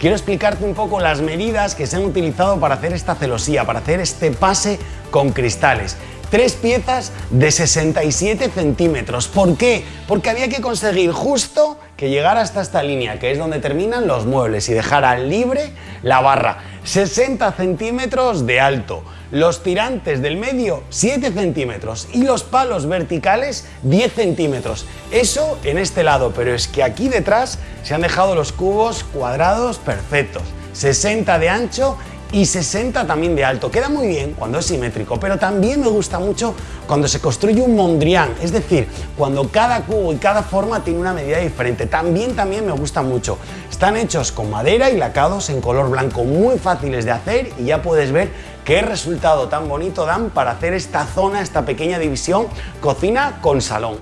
quiero explicarte un poco las medidas que se han utilizado para hacer esta celosía, para hacer este pase con cristales. Tres piezas de 67 centímetros. ¿Por qué? Porque había que conseguir justo que llegara hasta esta línea, que es donde terminan los muebles, y dejara libre la barra. 60 centímetros de alto. Los tirantes del medio 7 centímetros y los palos verticales 10 centímetros. Eso en este lado, pero es que aquí detrás se han dejado los cubos cuadrados perfectos. 60 de ancho y 60 también de alto. Queda muy bien cuando es simétrico, pero también me gusta mucho cuando se construye un Mondrian, es decir, cuando cada cubo y cada forma tiene una medida diferente. También, también me gusta mucho. Están hechos con madera y lacados en color blanco, muy fáciles de hacer y ya puedes ver qué resultado tan bonito dan para hacer esta zona, esta pequeña división cocina con salón.